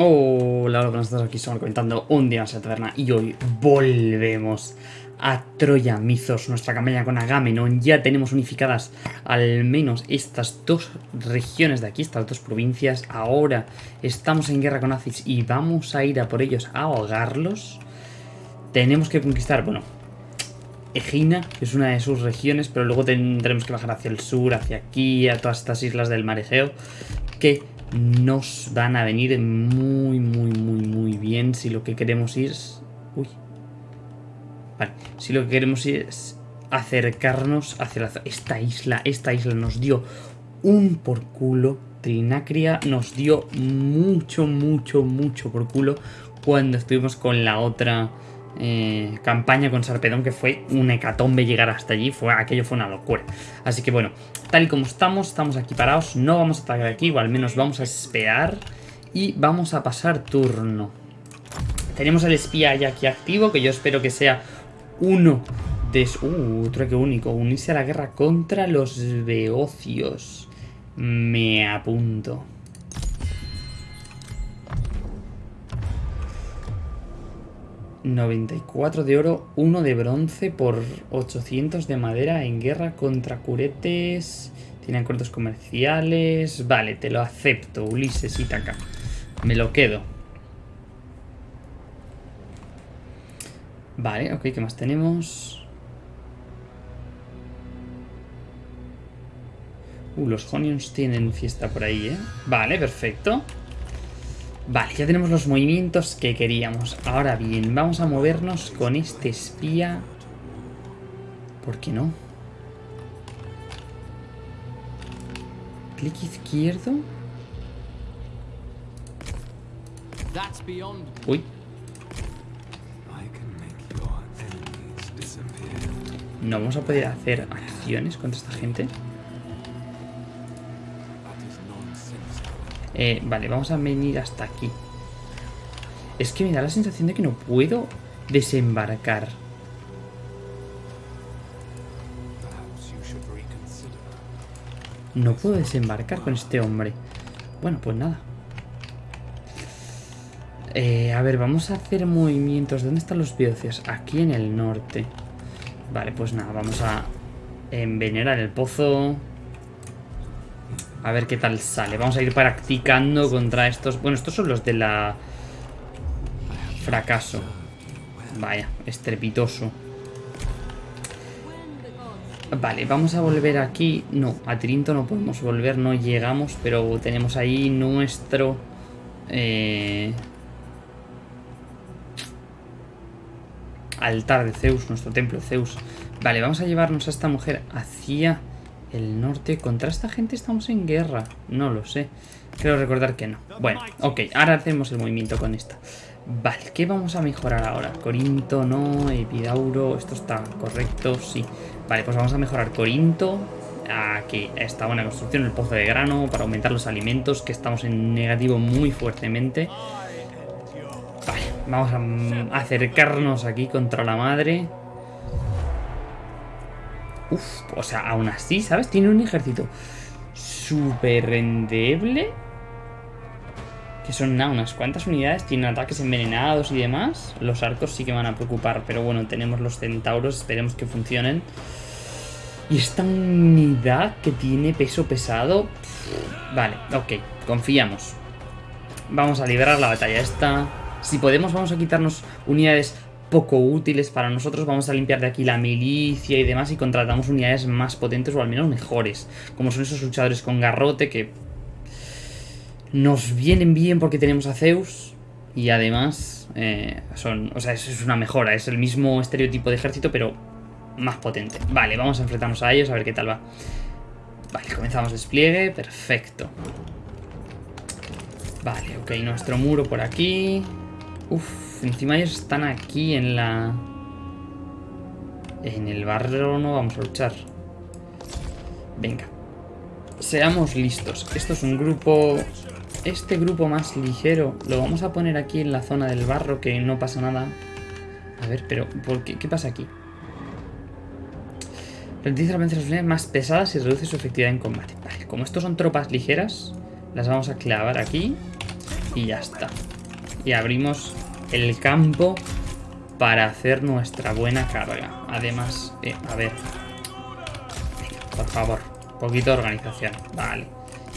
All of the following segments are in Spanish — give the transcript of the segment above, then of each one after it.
Hola, hola, buenas tardes, aquí estamos comentando un día más en la taberna y hoy volvemos a Troya Mizos, nuestra campaña con Agamenon. Ya tenemos unificadas al menos estas dos regiones de aquí, estas dos provincias. Ahora estamos en guerra con Aziz y vamos a ir a por ellos a ahogarlos. Tenemos que conquistar, bueno, Egina, que es una de sus regiones, pero luego tendremos que bajar hacia el sur, hacia aquí, a todas estas islas del mar Egeo, que nos van a venir muy, muy, muy, muy bien si lo que queremos es... Uy. Vale, si lo que queremos es acercarnos hacia la... Esta isla, esta isla nos dio un por culo. Trinacria nos dio mucho, mucho, mucho por culo cuando estuvimos con la otra eh, campaña con Sarpedón, que fue un hecatombe llegar hasta allí, fue, aquello fue una locura. Así que bueno, tal y como estamos, estamos aquí parados, no vamos a atacar aquí, o al menos vamos a esperar y vamos a pasar turno. Tenemos el espía ya aquí activo, que yo espero que sea uno de... Uh, otro que único, unirse a la guerra contra los beocios. Me apunto. 94 de oro, 1 de bronce por 800 de madera en guerra contra curetes. Tiene acuerdos comerciales. Vale, te lo acepto, Ulises Itaca. Me lo quedo. Vale, ok, ¿qué más tenemos? Uh, los Honions tienen fiesta por ahí, ¿eh? Vale, perfecto. Vale, ya tenemos los movimientos que queríamos. Ahora bien, vamos a movernos con este espía. ¿Por qué no? Clic izquierdo. Uy. No vamos a poder hacer acciones contra esta gente. Eh, vale, vamos a venir hasta aquí. Es que me da la sensación de que no puedo desembarcar. No puedo desembarcar con este hombre. Bueno, pues nada. Eh, a ver, vamos a hacer movimientos. ¿Dónde están los biocios? Aquí en el norte. Vale, pues nada, vamos a envenenar el pozo. A ver qué tal sale. Vamos a ir practicando contra estos... Bueno, estos son los de la... Fracaso. Vaya, estrepitoso. Vale, vamos a volver aquí. No, a Trinto no podemos volver, no llegamos, pero tenemos ahí nuestro... Eh... Altar de Zeus, nuestro templo Zeus. Vale, vamos a llevarnos a esta mujer hacia el norte. ¿Contra esta gente estamos en guerra? No lo sé. Creo recordar que no. Bueno, ok. Ahora hacemos el movimiento con esta. Vale, ¿qué vamos a mejorar ahora? Corinto, no. Epidauro, esto está correcto, sí. Vale, pues vamos a mejorar Corinto. Aquí, esta buena construcción, el pozo de grano, para aumentar los alimentos, que estamos en negativo muy fuertemente. Vale, vamos a acercarnos aquí contra la madre. Uf, o sea, aún así, ¿sabes? Tiene un ejército súper endeble. Que son nada, unas cuantas unidades. Tienen ataques envenenados y demás. Los arcos sí que van a preocupar. Pero bueno, tenemos los centauros. Esperemos que funcionen. Y esta unidad que tiene peso pesado... Vale, ok. Confiamos. Vamos a liberar la batalla esta. Si podemos, vamos a quitarnos unidades poco útiles para nosotros. Vamos a limpiar de aquí la milicia y demás y contratamos unidades más potentes o al menos mejores. Como son esos luchadores con garrote que nos vienen bien porque tenemos a Zeus y además eh, son, o sea, eso es una mejora. Es el mismo estereotipo de ejército pero más potente. Vale, vamos a enfrentarnos a ellos a ver qué tal va. Vale, comenzamos despliegue. Perfecto. Vale, ok, nuestro muro por aquí. Uf, encima ellos están aquí en la... En el barrio no vamos a luchar. Venga. Seamos listos. Esto es un grupo... Este grupo más ligero lo vamos a poner aquí en la zona del barro, que no pasa nada. A ver, pero ¿por qué? ¿Qué pasa aquí? Ralentiza las unidades más pesadas y reduce su efectividad en combate. Vale, como estos son tropas ligeras, las vamos a clavar aquí y ya está. y abrimos el campo para hacer nuestra buena carga. Además, eh, a ver. por favor, poquito de organización. Vale.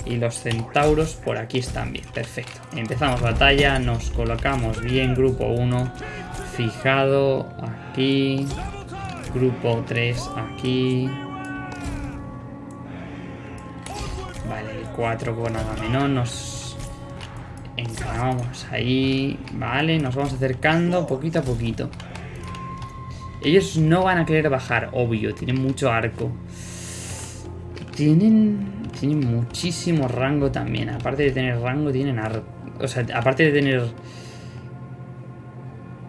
Y los centauros por aquí están bien. Perfecto. Empezamos batalla, nos colocamos bien. Grupo 1, fijado aquí. Grupo 3 aquí. Vale, el 4 con Agamenón nos encaramamos ahí. Vale, nos vamos acercando poquito a poquito. Ellos no van a querer bajar, obvio, tienen mucho arco. Tienen, tienen muchísimo rango también. Aparte de tener rango, tienen arco. O sea, aparte de tener...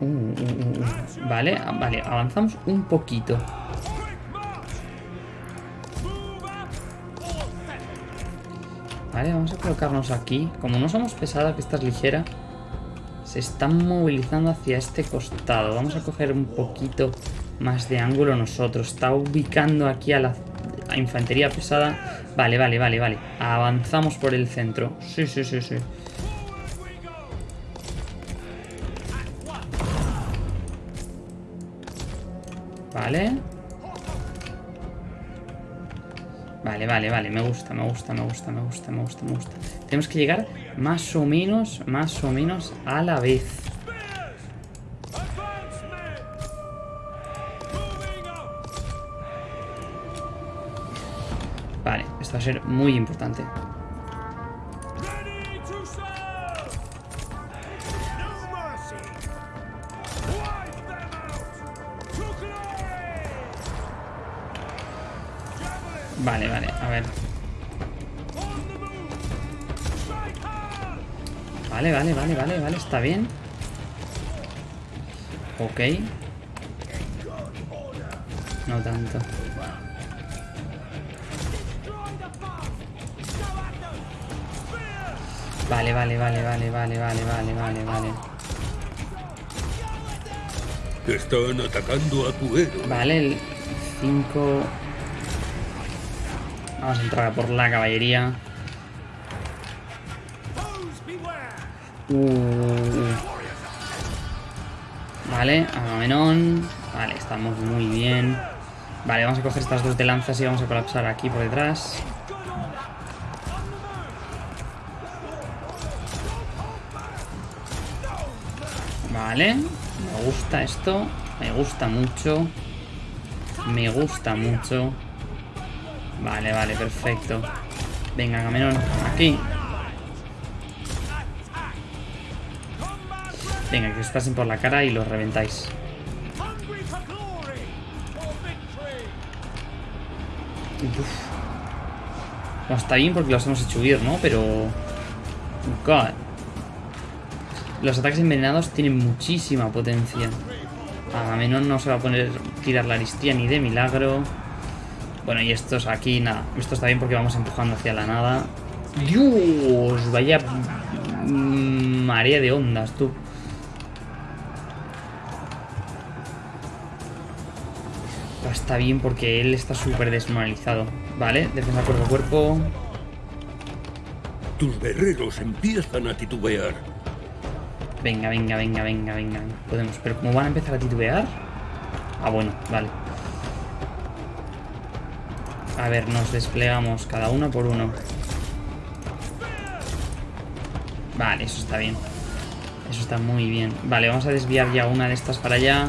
Uh, uh, uh, vale, vale, avanzamos un poquito. Vamos a colocarnos aquí. Como no somos pesada, que esta es ligera, se están movilizando hacia este costado. Vamos a coger un poquito más de ángulo nosotros. Está ubicando aquí a la infantería pesada. Vale, vale, vale, vale. Avanzamos por el centro. Sí, sí, sí, sí. Vale. Vale, vale, vale, me gusta, me gusta, me gusta, me gusta, me gusta, me gusta. Tenemos que llegar más o menos, más o menos a la vez. Vale, esto va a ser muy importante. Vale, vale, a ver. Vale, vale, vale, vale, vale, está bien. Ok. No tanto. Vale, vale, vale, vale, vale, vale, vale, vale, vale. Están atacando a tu héroe. Vale, el 5... Vamos a entrar a por la caballería. Uh. Vale, Agamenón. Vale, estamos muy bien. Vale, vamos a coger estas dos de lanzas y vamos a colapsar aquí por detrás. Vale, me gusta esto. Me gusta mucho. Me gusta mucho. Vale, vale, perfecto. Venga, Agamenón, aquí. Venga, que os pasen por la cara y los reventáis. Uf. No, está bien porque los hemos hecho huir, ¿no? Pero... God. Los ataques envenenados tienen muchísima potencia. Agamenón no se va a poner tirar la aristía ni de milagro. Bueno, y estos aquí, nada. Esto está bien porque vamos empujando hacia la nada. ¡Dios! Vaya marea de ondas, tú. Está bien porque él está súper desmoralizado. Vale, defensa cuerpo a cuerpo. Tus guerreros empiezan a titubear. Venga, venga, venga, venga, venga. Podemos, pero ¿cómo van a empezar a titubear? Ah, bueno, vale. A ver, nos desplegamos cada uno por uno. Vale, eso está bien. Eso está muy bien. Vale, vamos a desviar ya una de estas para allá.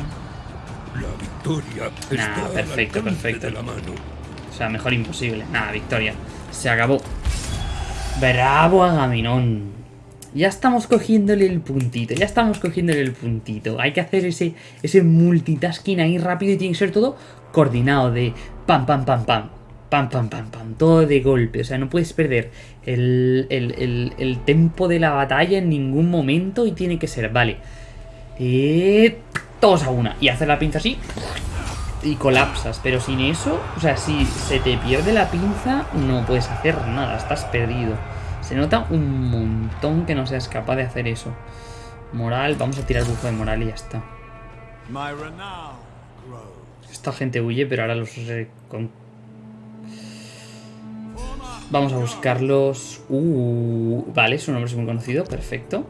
La victoria Nah, perfecto, perfecto. la mano. O sea, mejor imposible. Nada, victoria. Se acabó. Bravo Agamenón. Ya estamos cogiéndole el puntito. Ya estamos cogiéndole el puntito. Hay que hacer ese, ese multitasking ahí rápido y tiene que ser todo coordinado de pam, pam, pam, pam. Pam, pam, pam, pam. Todo de golpe. O sea, no puedes perder el, el, el, el tempo de la batalla en ningún momento y tiene que ser, vale. Y todos a una. Y hacer la pinza así y colapsas. Pero sin eso, o sea, si se te pierde la pinza, no puedes hacer nada, estás perdido. Se nota un montón que no seas capaz de hacer eso. Moral, vamos a tirar bufo de moral y ya está. Esta gente huye, pero ahora los... Vamos a buscarlos. Uh, vale, su nombre es muy conocido, perfecto.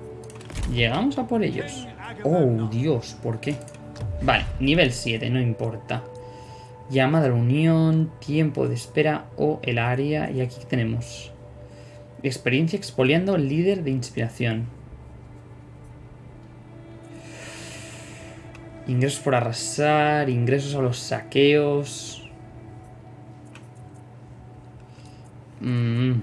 Llegamos a por ellos. Oh, Dios, ¿por qué? Vale, nivel 7, no importa. Llamada a la unión, tiempo de espera o el área. Y aquí tenemos experiencia expoliando líder de inspiración. Ingresos por arrasar, ingresos a los saqueos. Mm.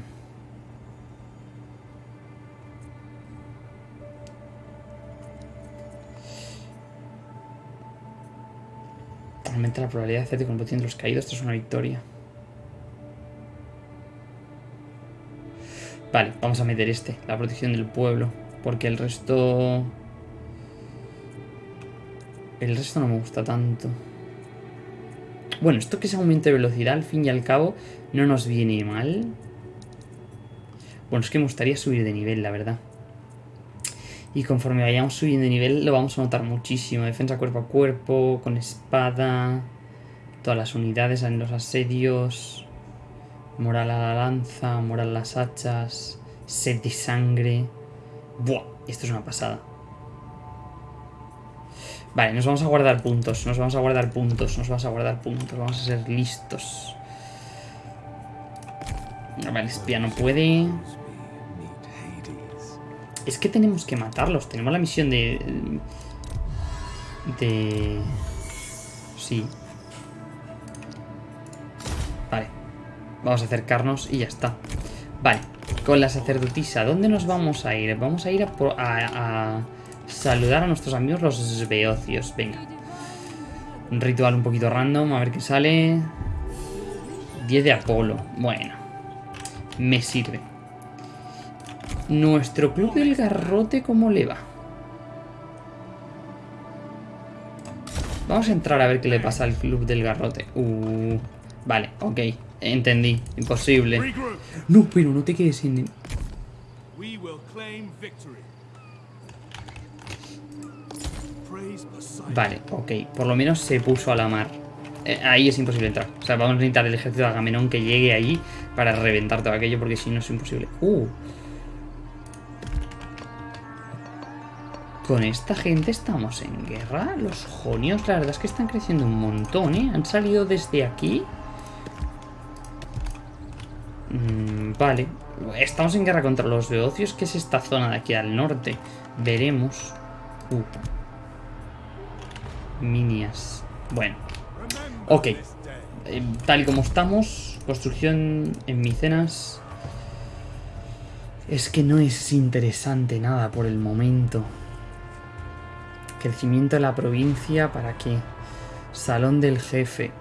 Aumenta la probabilidad de hacerte con de los caídos tras una victoria. Vale, vamos a meter este, la protección del pueblo. Porque el resto... El resto no me gusta tanto. Bueno, esto que es aumento de velocidad, al fin y al cabo, no nos viene mal. Bueno, es que me gustaría subir de nivel, la verdad. Y conforme vayamos subiendo de nivel, lo vamos a notar muchísimo. Defensa cuerpo a cuerpo, con espada, todas las unidades en los asedios, moral a la lanza, moral a las hachas, set de sangre. Buah, esto es una pasada. Vale, nos vamos a guardar puntos, nos vamos a guardar puntos, nos vamos a guardar puntos, vamos a ser listos. Vale, espía no puede. Es que tenemos que matarlos, tenemos la misión de... De... Sí. Vale. Vamos a acercarnos y ya está. Vale, con la sacerdotisa, ¿dónde nos vamos a ir? Vamos a ir a, a saludar a nuestros amigos los beocios. Venga. Un ritual un poquito random, a ver qué sale. 10 de Apolo. Bueno. Me sirve. Nuestro club del garrote, ¿cómo le va? Vamos a entrar a ver qué le pasa al club del garrote. Uh, vale, ok. Entendí. Imposible. No, pero no te quedes sin... Vale, ok. Por lo menos se puso a la mar. Eh, ahí es imposible entrar. O sea, vamos a necesitar el ejército de Agamenón que llegue allí para reventar todo aquello, porque si no es imposible. Uh. Con esta gente estamos en guerra. Los jonios, la verdad es que están creciendo un montón, ¿eh? Han salido desde aquí. Mm, vale. Estamos en guerra contra los beocios, que es esta zona de aquí al norte. Veremos. Uh. Minias. Bueno. Ok. Eh, tal y como estamos, construcción en Micenas... Es que no es interesante nada por el momento. Crecimiento de la provincia, ¿para qué? Salón del jefe.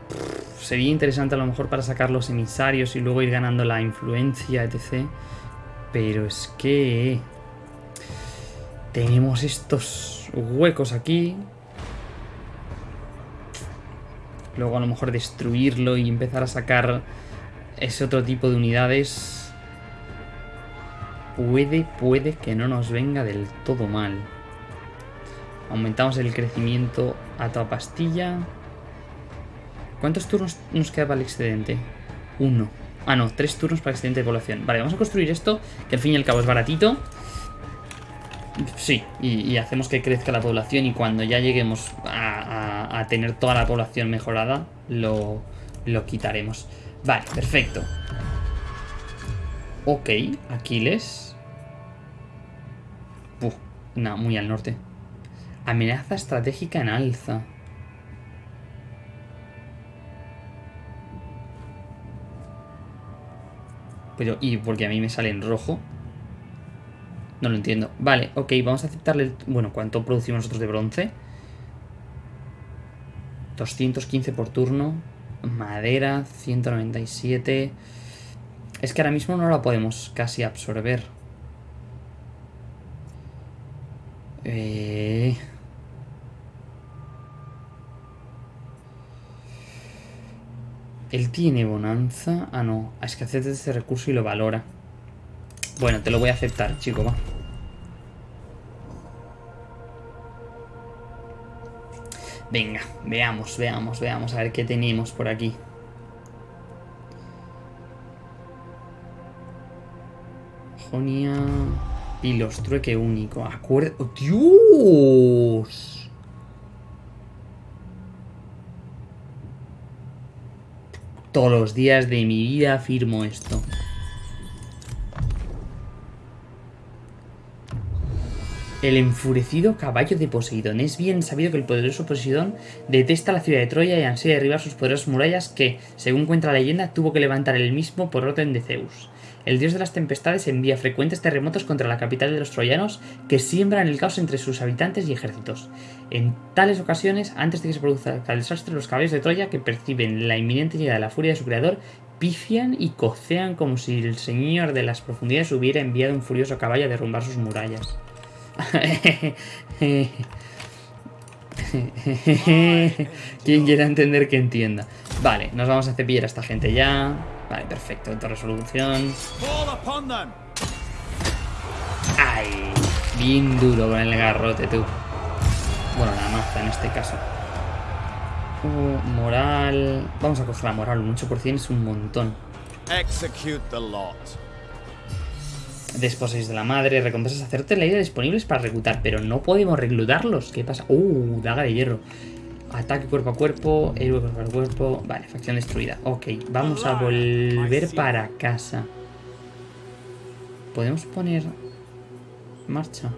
sería interesante a lo mejor para sacar los emisarios y luego ir ganando la influencia, etc. Pero es que... Tenemos estos huecos aquí luego a lo mejor destruirlo y empezar a sacar ese otro tipo de unidades puede, puede que no nos venga del todo mal. Aumentamos el crecimiento a toda pastilla. ¿Cuántos turnos nos queda para el excedente? Uno. Ah, no, tres turnos para excedente de población. Vale, vamos a construir esto, que al fin y al cabo es baratito. Sí, y, hacemos que crezca la población y cuando ya lleguemos a, tener toda la población mejorada, lo, lo quitaremos. Vale, perfecto. Ok, Aquiles. Uf, no, muy al norte. Amenaza estratégica en alza. Pero, ¿y porque a mí me sale en rojo? No lo entiendo. Vale, ok, vamos a aceptarle... Bueno, ¿cuánto producimos nosotros de bronce? 215 por turno. Madera, 197. Es que ahora mismo no la podemos casi absorber. Eh... Él tiene bonanza. Ah, no. Es que acepta este recurso y lo valora. Bueno, te lo voy a aceptar, chico, va. Venga, veamos, veamos, veamos, a ver qué tenemos por aquí. Jonia... Pilos, trueque único. Acuerdo. ¡Dios! Todos los días de mi vida afirmo esto. El enfurecido caballo de Poseidón. Es bien sabido que el poderoso Poseidón detesta la ciudad de Troya y ansía derribar sus poderosas murallas que, según cuenta la leyenda, tuvo que levantar él mismo por orden de Zeus. El dios de las tempestades envía frecuentes terremotos contra la capital de los troyanos que siembran el caos entre sus habitantes y ejércitos. En tales ocasiones, antes de que se produzca el desastre, los caballos de Troya, que perciben la inminente llegada de la furia de su creador, pifian y cocean como si el señor de las profundidades hubiera enviado un furioso caballo a derrumbar sus murallas. Quien quiera entender que entienda. Vale, nos vamos a cepillar a esta gente ya. Vale, perfecto, alta resolución. Ay, bien duro con el garrote, tú. Bueno, la maza en este caso. Uh, moral. Vamos a coger la moral, un 8% es un montón. Execute the lot. Desposéis de la madre, recompensas hacerte la idea disponibles para reclutar, pero no podemos reclutarlos. ¿Qué pasa? Uh, daga de hierro. Ataque cuerpo a cuerpo, héroe cuerpo a cuerpo. Vale, facción destruida. Ok, vamos a volver para casa. ¿Podemos poner marcha?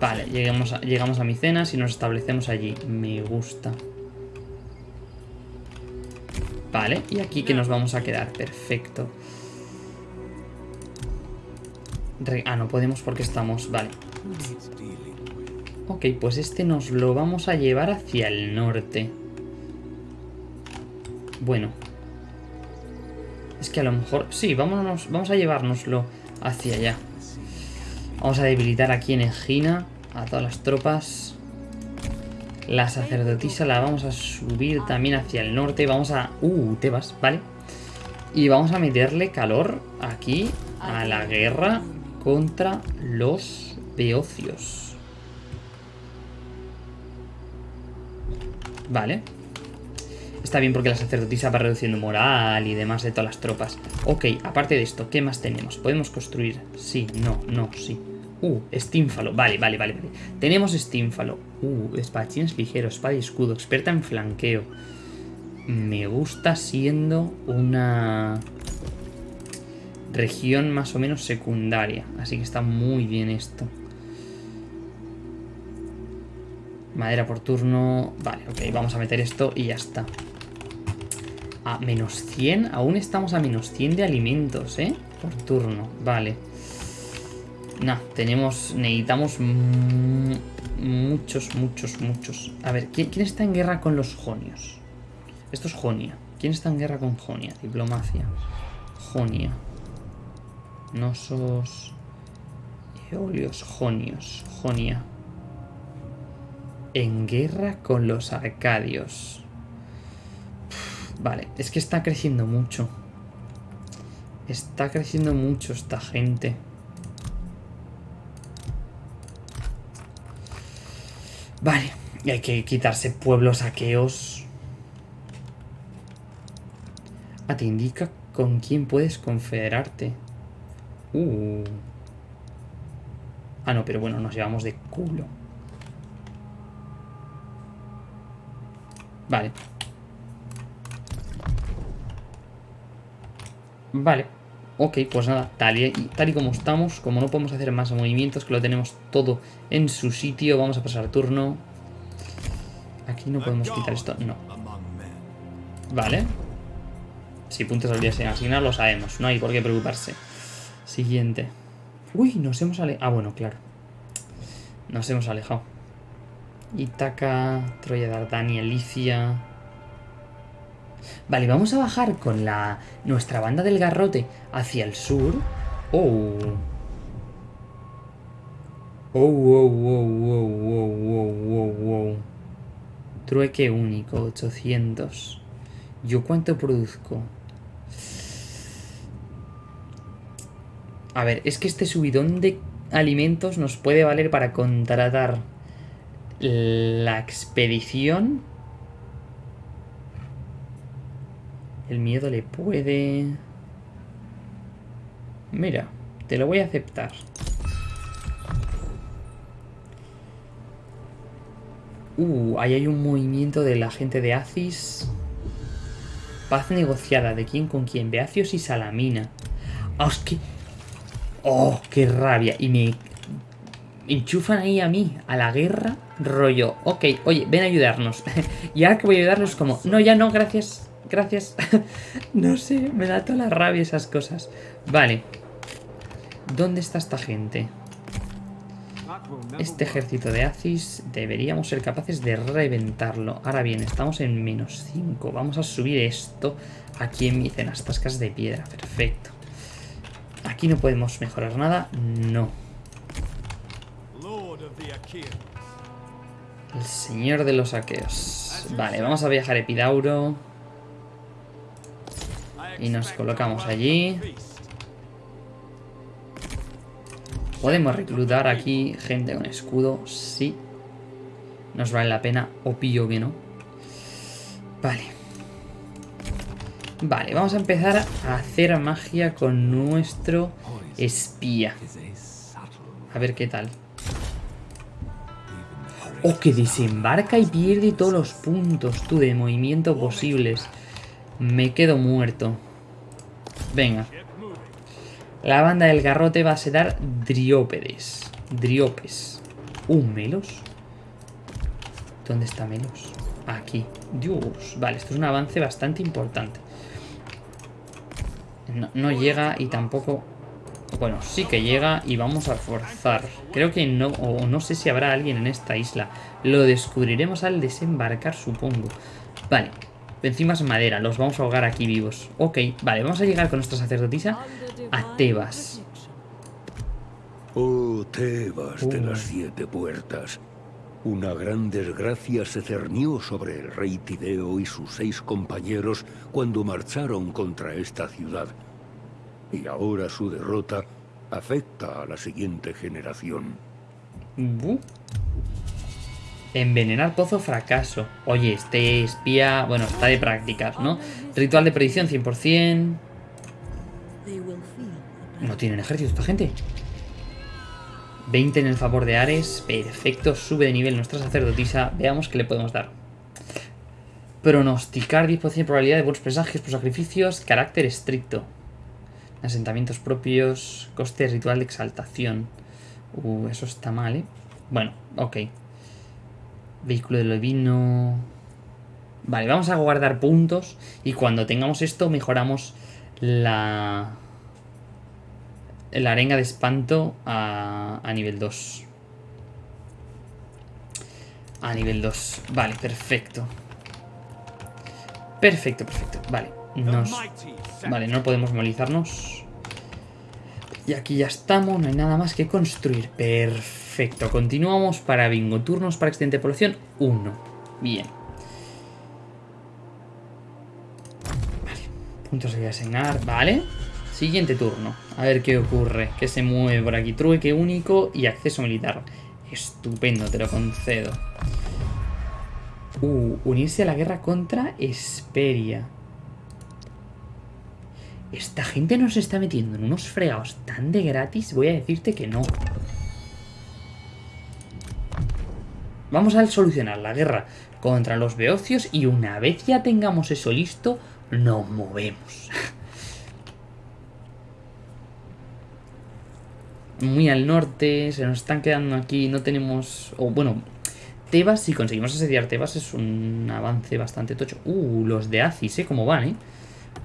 Vale, llegamos a, llegamos a Micenas y nos establecemos allí. Me gusta. Vale, y aquí que nos vamos a quedar. Perfecto. Ah, no podemos porque estamos... Vale. Ok, pues este nos lo vamos a llevar hacia el norte. Bueno. Es que a lo mejor... Sí, vámonos, vamos a llevárnoslo hacia allá. Vamos a debilitar aquí en Egina a todas las tropas. La sacerdotisa la vamos a subir también hacia el norte. Vamos a... Uh, Tebas, vale. Y vamos a meterle calor aquí a la guerra contra los beocios. Vale. Está bien porque la sacerdotisa va reduciendo moral y demás de todas las tropas. Ok, aparte de esto, ¿qué más tenemos? ¿Podemos construir? Sí, no, no, sí. Uh, estínfalo. Vale, vale, vale. vale. Tenemos estínfalo. Uh, espadachines ligeros, espada y escudo, experta en flanqueo. Me gusta siendo una región más o menos secundaria. Así que está muy bien esto. Madera por turno. Vale, ok, vamos a meter esto y ya está. A menos 100. Aún estamos a menos 100 de alimentos, ¿eh? Por turno. Vale. Nah, tenemos... Necesitamos muchos, muchos, muchos. A ver, ¿quién, quién está en guerra con los jonios? Esto es Jonia. ¿Quién está en guerra con Jonia? Diplomacia. Jonia. Nosos. Eolios. Jonios. Jonia. En guerra con los arcadios. Vale, es que está creciendo mucho. Está creciendo mucho esta gente. Vale, y hay que quitarse pueblos aqueos. Ah, te indica con quién puedes confederarte. Uh. Ah, no, pero bueno, nos llevamos de culo. Vale. Vale. Ok, pues nada, tal y, tal y como estamos, como no podemos hacer más movimientos, que lo tenemos todo en su sitio, vamos a pasar turno. Aquí no podemos quitar esto, no. Vale. Si puntos al día se asignar, lo sabemos. No hay por qué preocuparse. Siguiente. Uy, nos hemos alejado. Ah, bueno, claro. Nos hemos alejado. Ítaca, Troya, Dardania, Licia. Vale, vamos a bajar con la nuestra banda del garrote hacia el sur. Oh. Oh, wow, wow, wow, wow, wow, wow, wow. Trueque único, 800. ¿Yo cuánto produzco? A ver, es que este subidón de alimentos nos puede valer para contratar la expedición. El miedo le puede... Mira, te lo voy a aceptar. Uh, ahí hay un movimiento de la gente de Acis. Paz negociada. ¿De quién con quién? Beacios y Salamina. Ah, es que... Oh, qué rabia. Y me enchufan ahí a mí, a la guerra. Rollo, ok, oye, ven a ayudarnos. y ahora que voy a ayudarlos como, no, ya no, gracias, gracias. no sé, me da toda la rabia esas cosas. Vale. ¿Dónde está esta gente? Este ejército de Aziz deberíamos ser capaces de reventarlo. Ahora bien, estamos en menos 5. Vamos a subir esto aquí en Micen, las tascas de piedra. Perfecto. Aquí no podemos mejorar nada. No. El señor de los saqueos. Vale, vamos a viajar a Epidauro. Y nos colocamos allí. Podemos reclutar aquí gente con escudo. Sí. Nos vale la pena. O pillo que no. Vale. Vale, vamos a empezar a hacer magia con nuestro espía. a ver qué tal. Oh, que desembarca y pierde todos los puntos, tú, de movimiento posibles. Me quedo muerto. Venga. La banda del garrote va a ser Driópedes. Driopes. Uh, Melos. ¿Dónde está Melos? Aquí. Dios. Vale, esto es un avance bastante importante. No, no llega y tampoco... Bueno, sí que llega y vamos a forzar. Creo que no... O no sé si habrá alguien en esta isla. Lo descubriremos al desembarcar, supongo. Vale. Encima es madera. Los vamos a ahogar aquí vivos. Ok, vale. Vamos a llegar con nuestra sacerdotisa a Tebas. Oh, Tebas de las siete puertas. Una gran desgracia se cernió sobre el rey Tideo y sus seis compañeros cuando marcharon contra esta ciudad. Y ahora su derrota afecta a la siguiente generación. Bu. Envenenar pozo fracaso. Oye, este espía... Bueno, está de prácticas, ¿no? Ritual de predicción 100%. No tienen ejército esta gente. 20 en el favor de Ares. Perfecto, sube de nivel nuestra sacerdotisa. Veamos qué le podemos dar. Pronosticar 10% de probabilidad de buenos presagios por sacrificios. Carácter estricto. Asentamientos propios. Coste ritual de exaltación. Uh, eso está mal, ¿eh? Bueno, ok. Vehículo de levino. Vale, vamos a guardar puntos. Y cuando tengamos esto, mejoramos la. La arenga de espanto a, a nivel 2. A nivel 2. Vale, perfecto. Perfecto, perfecto. Vale. Nos. Vale, no podemos movilizarnos. Y aquí ya estamos, no hay nada más que construir. Perfecto, continuamos para bingo. Turnos para excelente de población, 1. Bien. Puntos de asignar, vale. Siguiente turno, a ver qué ocurre. Que se mueve por aquí. Trueque único y acceso militar. Estupendo, te lo concedo. Uh, unirse a la guerra contra Esperia. Esta gente nos está metiendo en unos fregados tan de gratis, voy a decirte que no. Vamos a solucionar la guerra contra los beocios y una vez ya tengamos eso listo, nos movemos. Muy al norte, se nos están quedando aquí, no tenemos... O bueno, Tebas, si conseguimos asediar Tebas es un avance bastante tocho. Uh, los de Acis, ¿eh? ¿Cómo van, eh?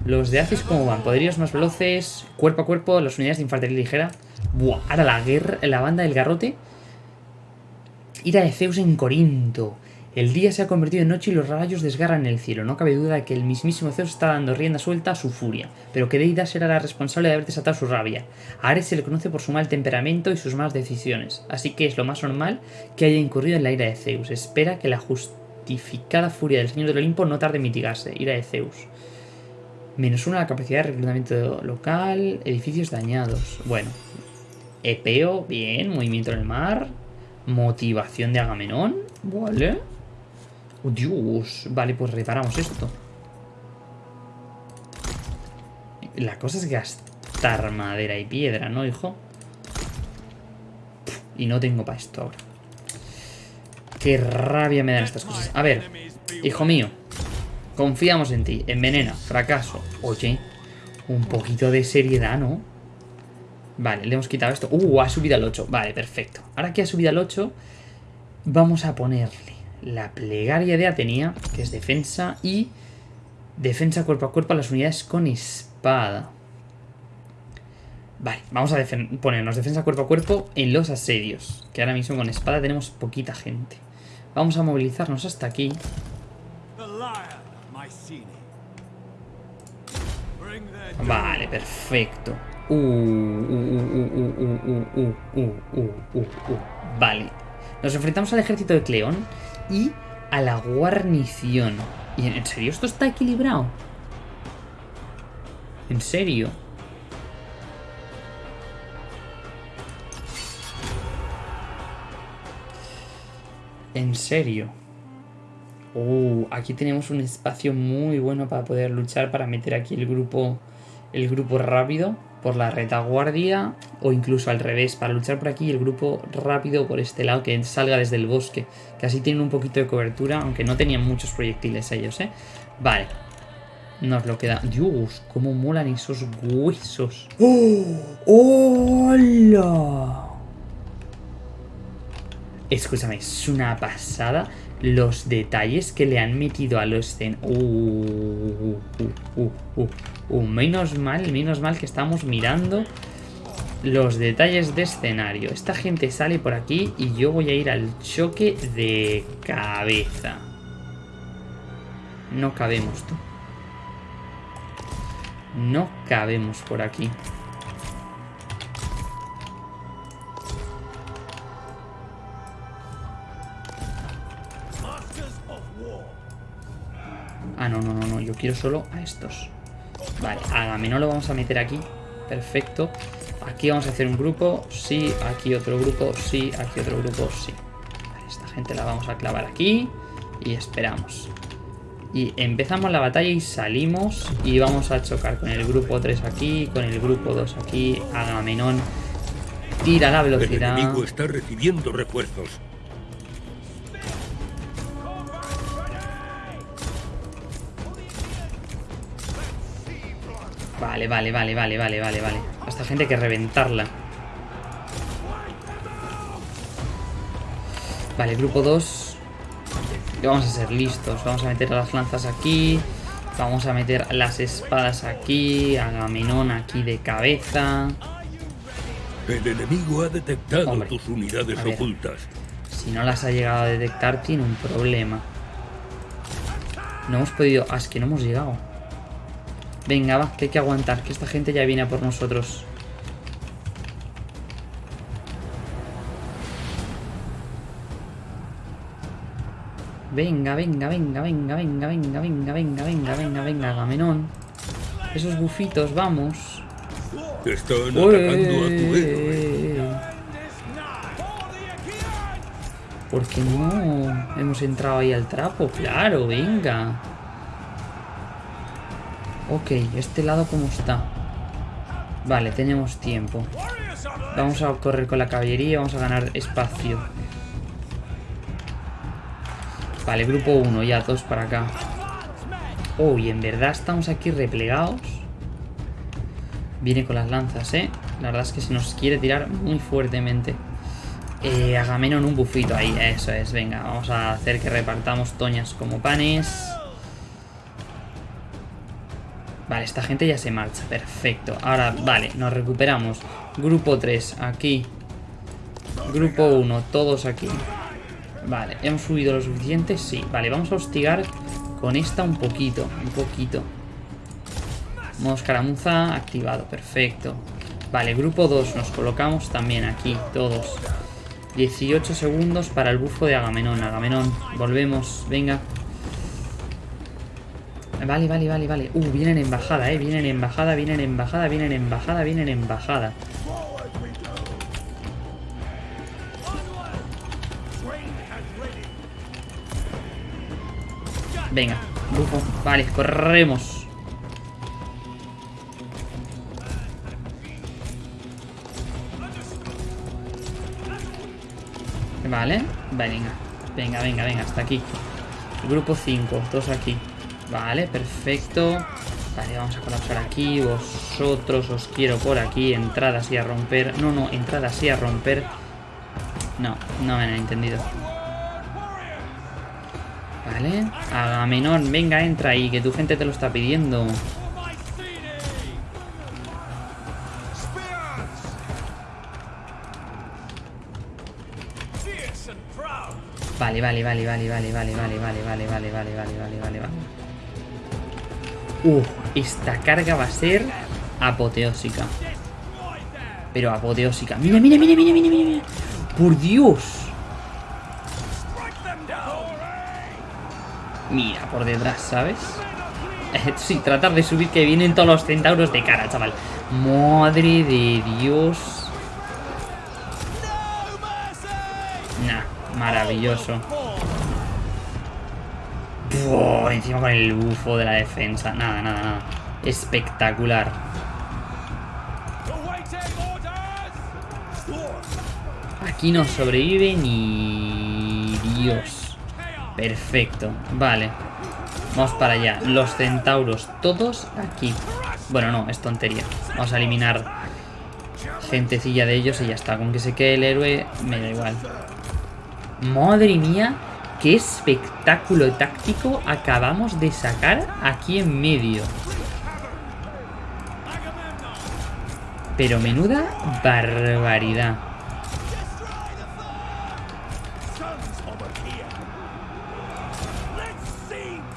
Los de Acis, ¿cómo van? Poderíos más veloces, cuerpo a cuerpo, las unidades de infantería ligera. Buah, ahora la guerra, la banda del garrote. Ira de Zeus en Corinto. El día se ha convertido en noche y los rayos desgarran el cielo. No cabe duda de que el mismísimo Zeus está dando rienda suelta a su furia. Pero que Deida será la responsable de haber desatado su rabia. A Ares se le conoce por su mal temperamento y sus malas decisiones. Así que es lo más normal que haya incurrido en la ira de Zeus. Espera que la justificada furia del Señor del Olimpo no tarde en mitigarse. Ira de Zeus. Menos uno a la capacidad de reclutamiento local. Edificios dañados. Bueno. Epeo, bien. Movimiento en el mar. Motivación de Agamenón. Vale. Oh, Dios. Vale, pues reparamos esto. La cosa es gastar madera y piedra, ¿no, hijo? Y no tengo para esto ahora. Qué rabia me dan estas cosas. A ver, hijo mío. Confiamos en ti. Envenena. Fracaso. Oye, un poquito de seriedad, ¿no? Vale, le hemos quitado esto. Uh, ha subido al 8. Vale, perfecto. Ahora que ha subido al 8, vamos a ponerle la plegaria de Atenea, que es defensa, y defensa cuerpo a cuerpo a las unidades con espada. Vale, vamos a ponernos defensa cuerpo a cuerpo en los asedios, que ahora mismo con espada tenemos poquita gente. Vamos a movilizarnos hasta aquí. Vale, perfecto. Vale. Nos enfrentamos al ejército de Cleón y a la guarnición. ¿Y en serio esto está equilibrado? ¿En serio? En serio. Uh, aquí tenemos un espacio muy bueno para poder luchar, para meter aquí el grupo, el grupo rápido por la retaguardia o incluso al revés, para luchar por aquí el grupo rápido por este lado que salga desde el bosque, que así tienen un poquito de cobertura, aunque no tenían muchos proyectiles ellos, ¿eh? Vale. Nos lo queda. Dios, cómo molan esos huesos. ¡Oh! ¡Hola! Escúchame, es una pasada los detalles que le han metido a los escen... Uh, uh, uh, uh, menos mal, menos mal que estamos mirando los detalles de escenario. Esta gente sale por aquí y yo voy a ir al choque de cabeza. No cabemos, tú. No cabemos por aquí. Ah, no, no, no, no. Yo quiero solo a estos. Vale, no lo vamos a meter aquí. Perfecto. Aquí vamos a hacer un grupo. Sí, aquí otro grupo. Sí, aquí otro grupo. Sí. Vale, esta gente la vamos a clavar aquí. Y esperamos. Y empezamos la batalla y salimos. Y vamos a chocar con el grupo 3 aquí. Con el grupo 2 aquí. Agamenón. Tira la velocidad. El enemigo está recibiendo refuerzos. Vale, vale, vale, vale, vale, vale, vale. A esta gente hay que reventarla. Vale, grupo 2. Y vamos a ser listos. Vamos a meter las lanzas aquí. Vamos a meter las espadas aquí. Agamenón aquí de cabeza. El enemigo ha detectado tus unidades ocultas. Si no las ha llegado a detectar, tiene un problema. No hemos podido... Ah, es que no hemos llegado. Venga, va, que hay que aguantar, que esta gente ya viene por nosotros. Venga, venga, venga, venga, venga, venga, venga, venga, venga, venga, venga, Gamenón. Esos bufitos, vamos. Están atacando a tu héroe. ¿Por qué no? Hemos entrado ahí al trapo, claro, venga. Ok, este lado cómo está. Vale, tenemos tiempo. Vamos a correr con la caballería, vamos a ganar espacio. Vale, grupo 1, ya dos para acá. Oh, y en verdad estamos aquí replegados. Viene con las lanzas, ¿eh? La verdad es que se nos quiere tirar muy fuertemente. Eh, Agamenón un bufito ahí, eso es, venga, vamos a hacer que repartamos toñas como panes. Vale, esta gente ya se marcha, perfecto. Ahora, vale, nos recuperamos. Grupo 3, aquí. Grupo 1, todos aquí. Vale, ¿hemos subido lo suficiente? Sí, vale, vamos a hostigar con esta un poquito, un poquito. Modo escaramuza activado, perfecto. Vale, grupo 2, nos colocamos también aquí, todos. 18 segundos para el bufo de Agamenón. Agamenón, volvemos, venga. Vale, vale, vale, vale. Uh, vienen en bajada, eh. Vienen embajada, vienen en bajada, vienen embajada, vienen embajada. Venga, bufo. Vale, corremos. Vale, venga. Venga, venga, venga, hasta aquí. Grupo 5, todos aquí. Vale, perfecto. Vale, vamos a colapsar aquí. Vosotros os quiero por aquí. Entradas y a romper. No, no, entradas y a romper. No, no me han entendido. Vale. Agamenón, venga, entra ahí, que tu gente te lo está pidiendo. Vale, vale, vale, vale, vale, vale, vale, vale, vale, vale, vale, vale, vale, vale, vale. Uh, esta carga va a ser apoteósica. Pero apoteósica. Mira, mira, mira, mira, mira, mira. Por Dios. Mira, por detrás, ¿sabes? sí, tratar de subir que vienen todos los centauros de cara, chaval. Madre de Dios. Nah, maravilloso. Encima con el bufo de la defensa. Nada, nada, nada. Espectacular. Aquí no sobrevive ni Dios. Perfecto. Vale. Vamos para allá. Los centauros todos aquí. Bueno, no, es tontería. Vamos a eliminar gentecilla de ellos y ya está. Con que se quede el héroe, me da igual. Madre mía, qué espectáculo táctico acabamos de sacar aquí en medio. Pero menuda barbaridad.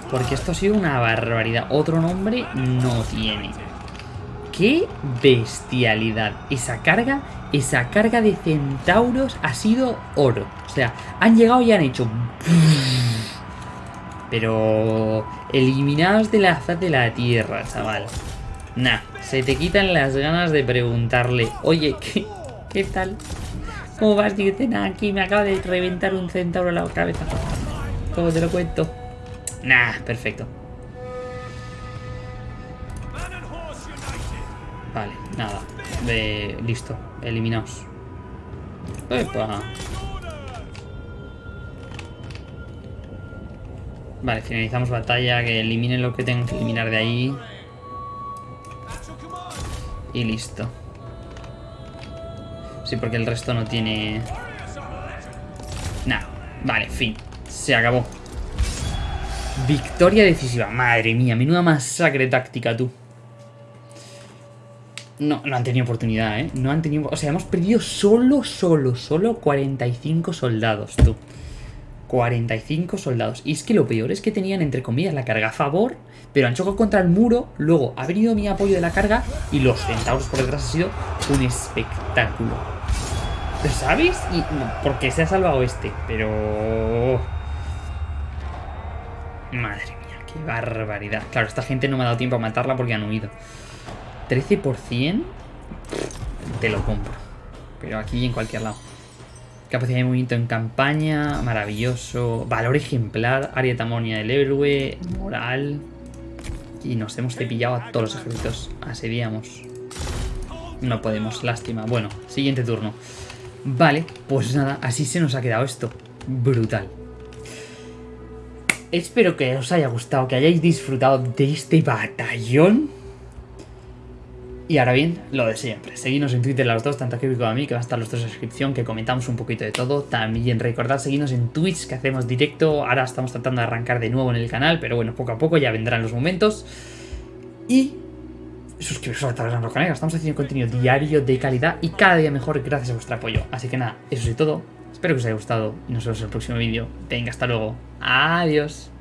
Porque esto ha sido una barbaridad. Otro nombre no tiene. ¡Qué bestialidad! Esa carga, esa carga de centauros ha sido oro. O sea, han llegado y han hecho... Pero... Eliminados de la faz de la tierra, chaval. Nah, se te quitan las ganas de preguntarle, oye, ¿qué, qué tal? ¿Cómo vas? Dice, nada, aquí me acaba de reventar un centauro a la cabeza. ¿Cómo te lo cuento? Nah, perfecto. Vale, nada. Listo, eliminaos. Epa. Vale, finalizamos batalla, que eliminen lo que tengan que eliminar de ahí. Y listo. Sí, porque el resto no tiene... Nah, vale, fin. Se acabó. Victoria decisiva. Madre mía, menuda masacre táctica, tú. No, no han tenido oportunidad, ¿eh? No han tenido... O sea, hemos perdido solo, solo, solo 45 soldados, tú. 45 soldados. Y es que lo peor es que tenían, entre comillas, la carga a favor, pero han chocado contra el muro, luego ha venido mi apoyo de la carga y los centauros por detrás ha sido un espectáculo. ¿Sabes? Y porque se ha salvado este, pero... Madre mía, qué barbaridad. Claro, esta gente no me ha dado tiempo a matarla porque han huido. 13%, te lo compro. Pero aquí en cualquier lado. Capacidad de movimiento en campaña, maravilloso. Valor ejemplar, área tamonia del héroe, moral. Y nos hemos cepillado a todos los ejércitos. Asediamos. No podemos, lástima. Bueno, siguiente turno. Vale, pues nada, así se nos ha quedado esto. Brutal. Espero que os haya gustado, que hayáis disfrutado de este batallón. Y ahora bien, lo de siempre. Seguidnos en Twitter los dos, tanto a Kevin como a mí, que va a estar los dos en descripción, que comentamos un poquito de todo. También recordad seguirnos en Twitch, que hacemos directo. Ahora estamos tratando de arrancar de nuevo en el canal, pero bueno, poco a poco ya vendrán los momentos. Y suscribiros a nuestro canal, estamos haciendo contenido diario de calidad y cada día mejor gracias a vuestro apoyo. Así que nada, eso es todo. Espero que os haya gustado y nos vemos en el próximo vídeo. Venga, hasta luego. Adiós.